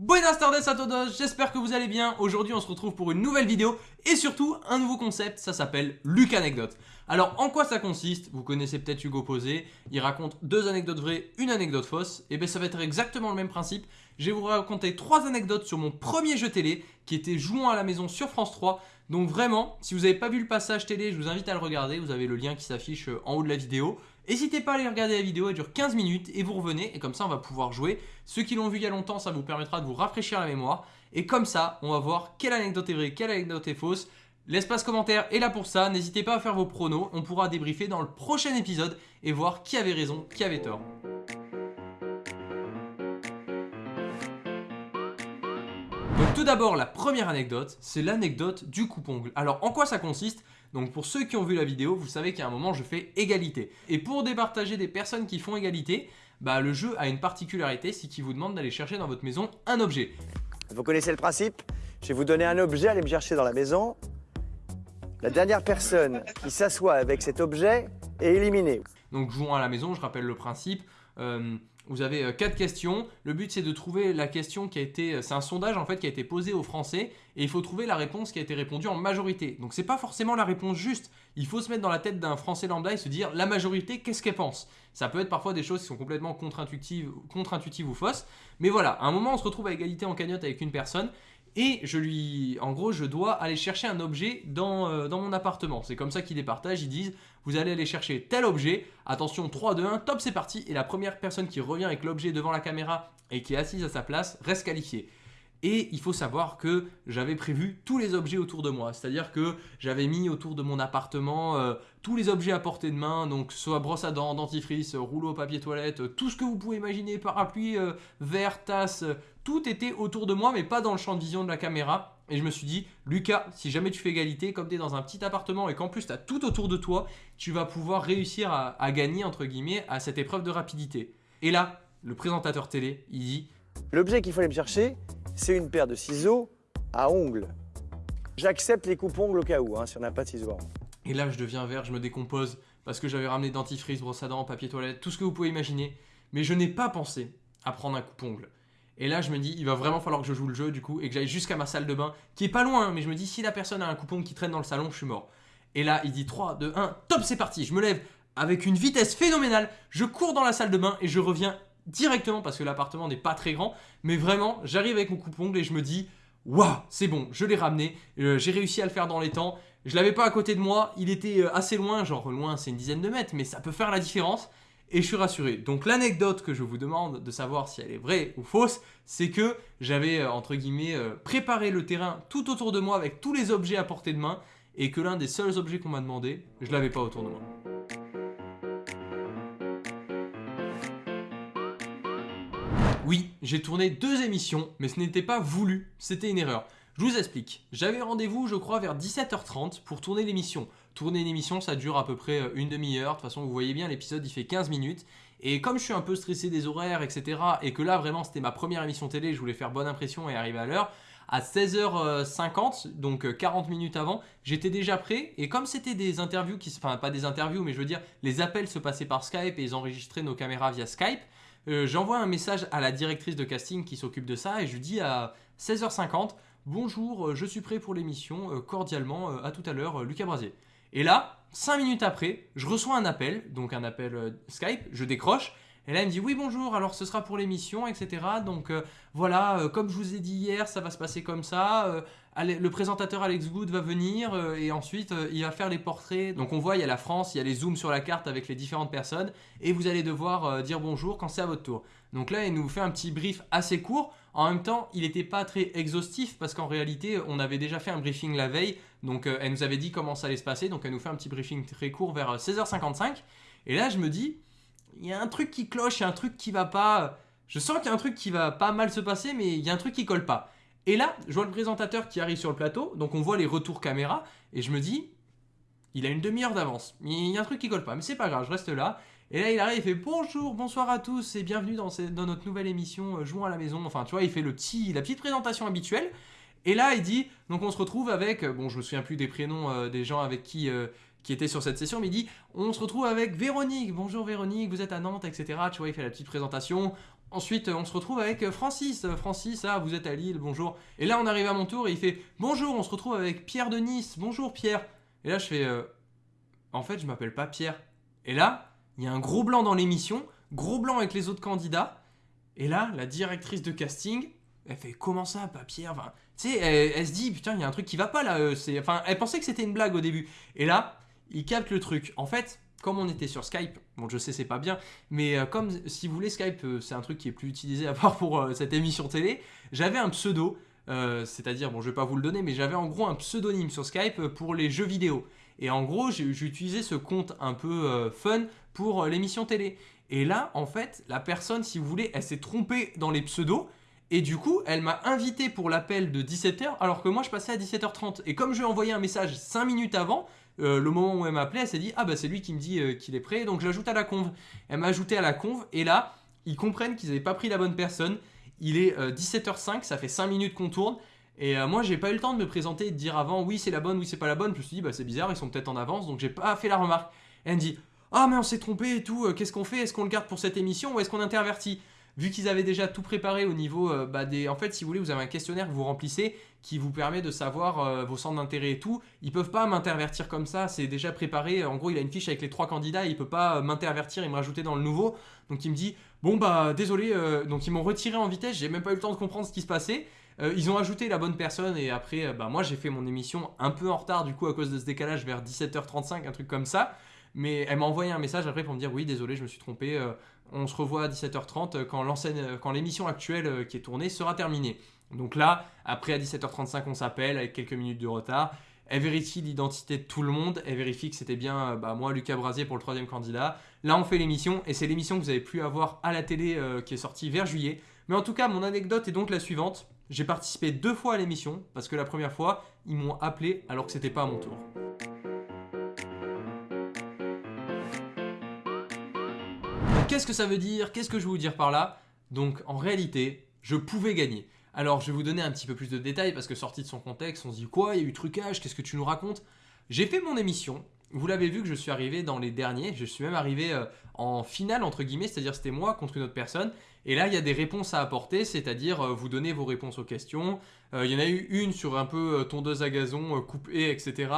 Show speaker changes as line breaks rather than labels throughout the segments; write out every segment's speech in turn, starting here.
Buenas tardes a todos, j'espère que vous allez bien. Aujourd'hui on se retrouve pour une nouvelle vidéo et surtout un nouveau concept, ça s'appelle Luc Anecdote. Alors en quoi ça consiste? Vous connaissez peut-être Hugo Posé, il raconte deux anecdotes vraies, une anecdote fausse. Et bien ça va être exactement le même principe. Je vais vous raconter trois anecdotes sur mon premier jeu télé qui était Jouant à la maison sur France 3. Donc vraiment, si vous n'avez pas vu le passage télé, je vous invite à le regarder, vous avez le lien qui s'affiche en haut de la vidéo. N'hésitez pas à aller regarder la vidéo, elle dure 15 minutes et vous revenez et comme ça on va pouvoir jouer. Ceux qui l'ont vu il y a longtemps, ça vous permettra de vous rafraîchir la mémoire. Et comme ça, on va voir quelle anecdote est vraie, quelle anecdote est fausse. L'espace commentaire est là pour ça, n'hésitez pas à faire vos pronos, on pourra débriefer dans le prochain épisode et voir qui avait raison, qui avait tort. Donc tout d'abord, la première anecdote, c'est l'anecdote du coupe-ongle. Alors en quoi ça consiste? Donc pour ceux qui ont vu la vidéo, vous savez qu'à un moment je fais égalité. Et pour départager des personnes qui font égalité, bah, le jeu a une particularité, c'est qu'il vous demande d'aller chercher dans votre maison un objet.
Vous connaissez le principe? Je vais vous donner un objet, allez me chercher dans la maison. La dernière personne qui s'assoit avec cet objet est éliminée.
Donc jouons à la maison, je rappelle le principe. Euh, vous avez euh, quatre questions. Le but, c'est de trouver la question qui a été... Euh, c'est un sondage, en fait, qui a été posé aux Français. Et il faut trouver la réponse qui a été répondue en majorité. Donc, c'est pas forcément la réponse juste. Il faut se mettre dans la tête d'un Français lambda et se dire, la majorité, qu'est-ce qu'elle pense? Ça peut être parfois des choses qui sont complètement contre-intuitives contre ou fausses. Mais voilà, à un moment, on se retrouve à égalité en cagnotte avec une personne et je lui, en gros, je dois aller chercher un objet dans, euh, dans mon appartement. C'est comme ça qu'ils les partagent, ils disent, vous allez aller chercher tel objet, attention, 3, 2, 1, top, c'est parti, et la première personne qui revient avec l'objet devant la caméra et qui est assise à sa place reste qualifiée. Et il faut savoir que j'avais prévu tous les objets autour de moi. C'est-à-dire que j'avais mis autour de mon appartement euh, tous les objets à portée de main, donc soit brosse à dents, dentifrice, rouleau papier toilette, tout ce que vous pouvez imaginer, parapluie, euh, verre, tasse, tout était autour de moi mais pas dans le champ de vision de la caméra. Et je me suis dit, Lucas, si jamais tu fais égalité, comme tu es dans un petit appartement et qu'en plus tu as tout autour de toi, tu vas pouvoir réussir à, à gagner, entre guillemets, à cette épreuve de rapidité. Et là, le présentateur télé, il dit...
L'objet qu'il fallait me chercher, c'est une paire de ciseaux à ongles. J'accepte les coupes-ongles au cas où, hein, si on n'a pas de ciseaux à ongles.
Et là, je deviens vert, je me décompose, parce que j'avais ramené dentifrice, brosse à dents, papier toilette, tout ce que vous pouvez imaginer. Mais je n'ai pas pensé à prendre un coupe-ongle. Et là, je me dis, il va vraiment falloir que je joue le jeu, du coup, et que j'aille jusqu'à ma salle de bain, qui est pas loin, hein, mais je me dis, si la personne a un coupon qui traîne dans le salon, je suis mort. Et là, il dit 3, 2, 1, top, c'est parti. Je me lève avec une vitesse phénoménale, je cours dans la salle de bain et je reviens directement parce que l'appartement n'est pas très grand. Mais vraiment, j'arrive avec mon coupe-ongle et je me dis Waouh, c'est bon, je l'ai ramené, euh, j'ai réussi à le faire dans les temps. Je l'avais pas à côté de moi, il était euh, assez loin, genre loin c'est une dizaine de mètres, mais ça peut faire la différence. Et je suis rassuré. Donc l'anecdote que je vous demande de savoir si elle est vraie ou fausse, c'est que j'avais, euh, entre guillemets, préparé le terrain tout autour de moi avec tous les objets à portée de main, et que l'un des seuls objets qu'on m'a demandé, je l'avais pas autour de moi. Oui, j'ai tourné deux émissions, mais ce n'était pas voulu, c'était une erreur. Je vous explique. J'avais rendez-vous, je crois, vers 17h30 pour tourner l'émission. Tourner une émission, ça dure à peu près euh, une demi-heure. De toute façon, vous voyez bien, l'épisode, il fait 15 minutes. Et comme je suis un peu stressé des horaires, etc., et que là, vraiment, c'était ma première émission télé, je voulais faire bonne impression et arriver à l'heure, à 16h50, donc 40 euh, minutes avant, j'étais déjà prêt. Et comme c'était des interviews, qui, enfin pas des interviews, mais je veux dire, les appels se passaient par Skype et ils enregistraient nos caméras via Skype, euh, j'envoie un message à la directrice de casting qui s'occupe de ça et je lui dis à 16h50 Bonjour, je suis prêt pour l'émission, cordialement, à tout à l'heure, Lucas Brasier. Et là, 5 minutes après, je reçois un appel, donc un appel Skype, je décroche, et là, elle me dit oui bonjour, alors ce sera pour l'émission, etc. Donc voilà, comme je vous ai dit hier, ça va se passer comme ça le présentateur Alex Good va venir euh, et ensuite euh, il va faire les portraits. Donc on voit, il y a la France, il y a les zooms sur la carte avec les différentes personnes et vous allez devoir euh, dire bonjour quand c'est à votre tour. Donc là, il nous fait un petit brief assez court. En même temps, il n'était pas très exhaustif parce qu'en réalité, on avait déjà fait un briefing la veille. Donc elle nous avait dit comment ça allait se passer. Donc elle nous fait un petit briefing très court vers 16h55. Et là, je me dis, il y a un truc qui cloche, il y a un truc qui va pas... Je sens qu'il y a un truc qui va pas mal se passer, mais il y a un truc qui colle pas. Et là, je vois le présentateur qui arrive sur le plateau, donc on voit les retours caméra, et je me dis, il a une demi-heure d'avance. Il y a un truc qui colle pas, mais c'est pas grave, je reste là. Et là, il arrive, il fait bonjour, bonsoir à tous et bienvenue dans, notre nouvelle émission euh, Jouons à la maison. Enfin, tu vois, il fait le petit, la petite présentation habituelle. Et là, il dit, donc on se retrouve avec, euh, bon, je me souviens plus des prénoms euh, des gens avec qui, qui étaient sur cette session, mais il dit, on se retrouve avec Véronique. Bonjour Véronique, vous êtes à Nantes, etc. Tu vois, il fait la petite présentation Ensuite, on se retrouve avec Francis. Francis, ah, vous êtes à Lille, bonjour. Et là, on arrive à mon tour et il fait Bonjour, on se retrouve avec Pierre de Nice. Bonjour, Pierre. Et là, je fais euh, En fait, je m'appelle pas Pierre. Et là, il y a un gros blanc dans l'émission, gros blanc avec les autres candidats. Et là, la directrice de casting, elle fait Comment ça, enfin, Tu sais, elle, se dit Putain, il y a un truc qui va pas là. euh, Enfin, elle pensait que c'était une blague au début. Et là, il capte le truc. En fait, comme on était sur Skype, bon, je sais, c'est pas bien, mais euh, comme si vous voulez, Skype, euh, c'est un truc qui est plus utilisé à part pour cette émission télé, j'avais un pseudo, c'est-à-dire, bon, je vais pas vous le donner, mais j'avais en gros un pseudonyme sur Skype pour les jeux vidéo. Et en gros, utilisé ce compte un peu euh, fun pour euh, l'émission télé. Et là, en fait, la personne, si vous voulez, elle s'est trompée dans les pseudos. Et du coup, elle m'a invité pour l'appel de 17h, alors que moi, je passais à 17h30. Et comme je lui ai envoyé un message 5 minutes avant, euh, le moment où elle m'a appelé, elle s'est dit Ah bah c'est lui qui me dit qu'il est prêt, donc je l'ajoute à la conve. Elle m'a ajouté à la conve, et là, ils comprennent qu'ils n'avaient pas pris la bonne personne. Il est euh, 17h05, ça fait 5 minutes qu'on tourne. Et euh, moi, j'ai pas eu le temps de me présenter et de dire avant oui, c'est la bonne, oui, c'est pas la bonne. Je me suis dit, bah c'est bizarre, ils sont peut-être en avance, donc j'ai pas fait la remarque. Et elle me dit, ah, mais on s'est trompé et tout, euh, qu'est-ce qu'on fait? Est-ce qu'on le garde pour cette émission ou est-ce qu'on intervertit? Vu qu'ils avaient déjà tout préparé au niveau euh, bah, des. En fait, si vous voulez, vous avez un questionnaire que vous remplissez qui vous permet de savoir euh, vos centres d'intérêt et tout. Ils peuvent pas m'intervertir comme ça, c'est déjà préparé. En gros, il a une fiche avec les trois candidats, il peut pas m'intervertir et me rajouter dans le nouveau. Donc il me dit, bon bah désolé, donc ils m'ont retiré en vitesse, j'ai même pas eu le temps de comprendre ce qui se passait. Euh, ils ont ajouté la bonne personne et après, euh, bah, moi j'ai fait mon émission un peu en retard du coup à cause de ce décalage vers 17h35, un truc comme ça. Mais elle m'a envoyé un message après pour me dire oui, désolé, je me suis trompé. euh, on se revoit à 17h30 euh, quand l'émission actuelle qui est tournée sera terminée. Donc là, après à 17h35, on s'appelle avec quelques minutes de retard. Elle vérifie l'identité de tout le monde. Elle vérifie que c'était bien bah, moi, Lucas Brasier, pour le troisième candidat. Là, on fait l'émission et c'est l'émission que vous avez pu avoir à la télé qui est sortie vers juillet. Mais en tout cas, mon anecdote est donc la suivante. J'ai participé deux fois à l'émission parce que la première fois, ils m'ont appelé alors que c'était pas à mon tour. Qu'est-ce que ça veut dire? Qu'est-ce que je veux vous dire par là? Donc en réalité, je pouvais gagner. Alors je vais vous donner un petit peu plus de détails parce que sorti de son contexte, on se dit quoi? Il y a eu trucage, qu'est-ce que tu nous racontes? J'ai fait mon émission. Vous l'avez vu que je suis arrivé dans les derniers, je suis même arrivé euh, en finale entre guillemets, c'est-à-dire c'était moi contre une autre personne. Et là, il y a des réponses à apporter, c'est-à-dire euh, vous donnez vos réponses aux questions. Euh, il y en a eu une sur un peu euh, tondeuse à gazon, coupée, etc.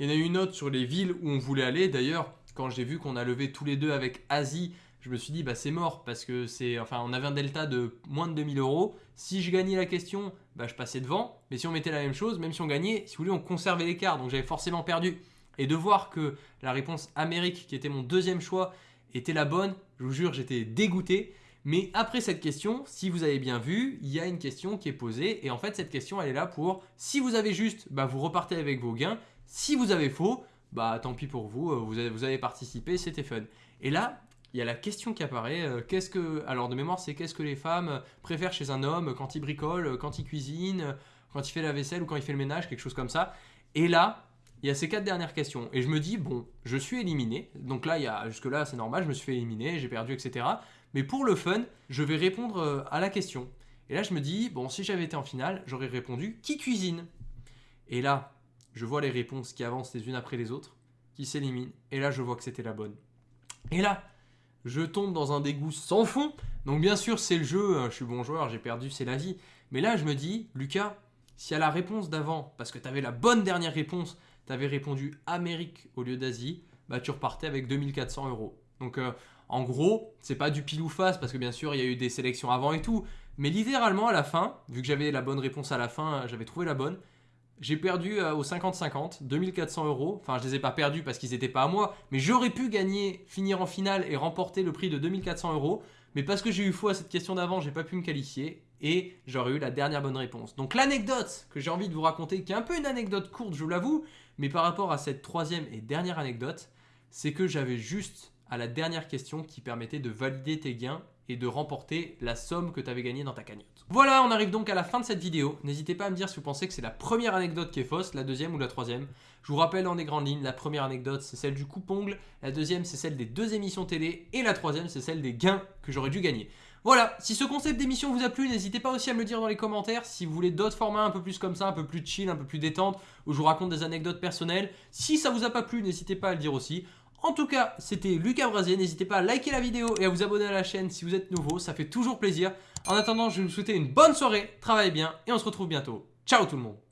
Il y en a eu une autre sur les villes où on voulait aller. D'ailleurs, quand j'ai vu qu'on a levé tous les deux avec Asie, je me suis dit bah c'est mort parce que c'est enfin on avait un delta de moins de 2000 euros. Si je gagnais la question, bah je passais devant. Mais si on mettait la même chose, même si on gagnait, si vous voulez, on conservait l'écart. Donc j'avais forcément perdu. Et de voir que la réponse Amérique, qui était mon deuxième choix, était la bonne, je vous jure, j'étais dégoûté. Mais après cette question, si vous avez bien vu, il y a une question qui est posée. Et en fait, cette question, elle est là pour, si vous avez juste, bah, vous repartez avec vos gains. Si vous avez faux, bah tant pis pour vous, euh, vous avez, participé, c'était fun. Et là, il y a la question qui apparaît. euh, qu'est-ce que, alors de mémoire, c'est qu'est-ce que les femmes préfèrent chez un homme quand il bricole, euh, quand il cuisine, quand il fait la vaisselle ou quand il fait le ménage, quelque chose comme ça. Et là, il y a ces quatre dernières questions. Et je me dis, bon, je suis éliminé. Donc là, il y a, jusque-là, c'est normal, je me suis fait éliminer, j'ai perdu, etc. Mais pour le fun, je vais répondre euh, à la question. Et là, je me dis, bon, si j'avais été en finale, j'aurais répondu qui cuisine? Et là, je vois les réponses qui avancent les unes après les autres, qui s'éliminent. Et là, je vois que c'était la bonne. Et là, je tombe dans un dégoût sans fond. Donc, bien sûr, c'est le jeu, hein, je suis bon joueur, j'ai perdu, c'est la vie. Mais là, je me dis, Lucas, si à la réponse d'avant, parce que tu avais la bonne dernière réponse, tu avais répondu Amérique au lieu d'Asie, bah tu repartais avec 2400 euros. Donc euh, en gros, c'est pas du pile ou face parce que bien sûr il y a eu des sélections avant et tout, mais littéralement à la fin, vu que j'avais la bonne réponse à la fin, j'avais trouvé la bonne, j'ai perdu euh, au 50-50, 2400 euros. Enfin, je les ai pas perdus parce qu'ils n'étaient pas à moi, mais j'aurais pu gagner, finir en finale et remporter le prix de 2400 euros. Mais parce que j'ai eu faux à cette question d'avant, j'ai pas pu me qualifier et j'aurais eu la dernière bonne réponse. Donc l'anecdote que j'ai envie de vous raconter, qui est un peu une anecdote courte, je l'avoue, mais par rapport à cette troisième et dernière anecdote, c'est que j'avais juste à la dernière question qui permettait de valider tes gains et de remporter la somme que tu avais gagnée dans ta cagnotte. Voilà, on arrive donc à la fin de cette vidéo. N'hésitez pas à me dire si vous pensez que c'est la première anecdote qui est fausse, la deuxième ou la troisième. Je vous rappelle dans les grandes lignes, la première anecdote c'est celle du coupe-ongle, la deuxième c'est celle des deux émissions télé et la troisième c'est celle des gains que j'aurais dû gagner. Voilà, si ce concept d'émission vous a plu, n'hésitez pas aussi à me le dire dans les commentaires. Si vous voulez d'autres formats un peu plus comme ça, un peu plus chill, un peu plus détente, où je vous raconte des anecdotes personnelles. Si ça vous a pas plu, n'hésitez pas à le dire aussi. En tout cas, c'était Lucas Brasier. N'hésitez pas à liker la vidéo et à vous abonner à la chaîne si vous êtes nouveau. Ça fait toujours plaisir. En attendant, je vais vous souhaiter une bonne soirée. Travaillez bien et on se retrouve bientôt. Ciao tout le monde